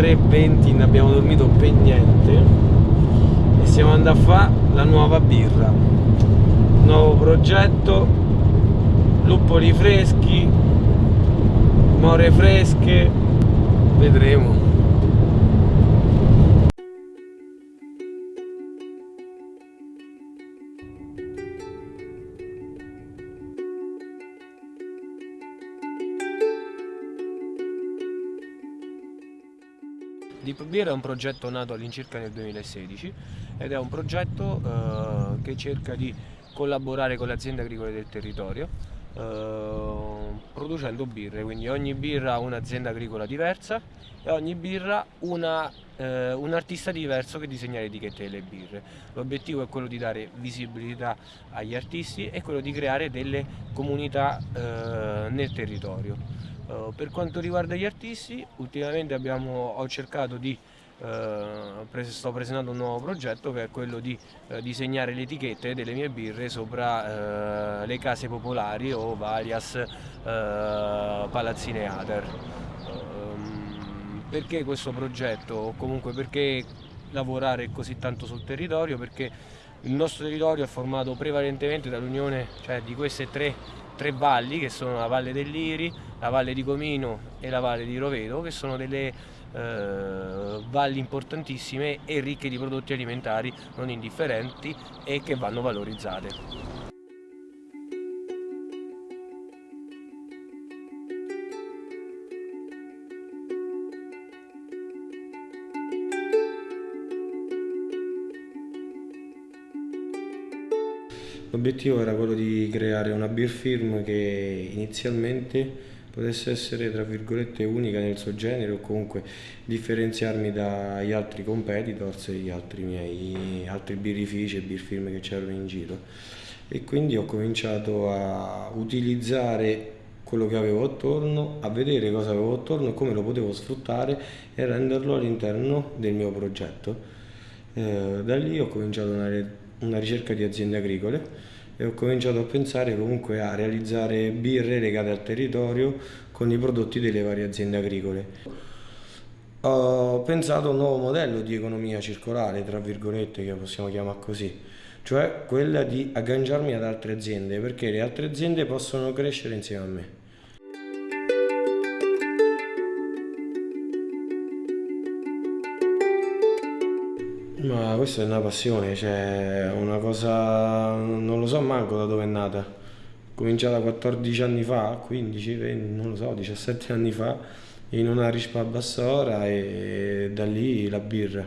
3.20 ne abbiamo dormito per niente. E siamo andati a fare la nuova birra. Nuovo progetto luppoli freschi more fresche. Vedremo Deep Beer è un progetto nato all'incirca nel 2016 ed è un progetto eh, che cerca di collaborare con le aziende agricole del territorio eh, producendo birre, quindi ogni birra ha un'azienda agricola diversa e ogni birra una, eh, un artista diverso che disegna le etichette delle birre. L'obiettivo è quello di dare visibilità agli artisti e quello di creare delle comunità eh, nel territorio. Uh, per quanto riguarda gli artisti, ultimamente abbiamo, ho cercato di, uh, sto presentando un nuovo progetto che è quello di uh, disegnare le etichette delle mie birre sopra le case popolari o varias palazzine Ader. Perché questo progetto o comunque perché lavorare così tanto sul territorio? Perché il nostro territorio è formato prevalentemente dall'unione cioè, di queste tre, tre valli che sono la Valle dell'Iri, la Valle di Comino e la Valle di Rovedo che sono delle eh, valli importantissime e ricche di prodotti alimentari non indifferenti e che vanno valorizzate. L'obiettivo era quello di creare una beer firm che inizialmente potesse essere tra virgolette unica nel suo genere o comunque differenziarmi dagli altri competitors e gli altri miei altri birrifici e beer firm che c'erano in giro e quindi ho cominciato a utilizzare quello che avevo attorno, a vedere cosa avevo attorno, come lo potevo sfruttare e renderlo all'interno del mio progetto. Eh, da lì ho cominciato una una ricerca di aziende agricole e ho cominciato a pensare comunque a realizzare birre legate al territorio con i prodotti delle varie aziende agricole. Ho pensato a un nuovo modello di economia circolare, tra virgolette, che possiamo chiamare così, cioè quella di agganciarmi ad altre aziende, perché le altre aziende possono crescere insieme a me. Ma questa è una passione, cioè una cosa, non lo so manco da dove è nata. Cominciata 14 anni fa, 15, 20, non lo so, 17 anni fa, in una rispa a Bassora e da lì la birra.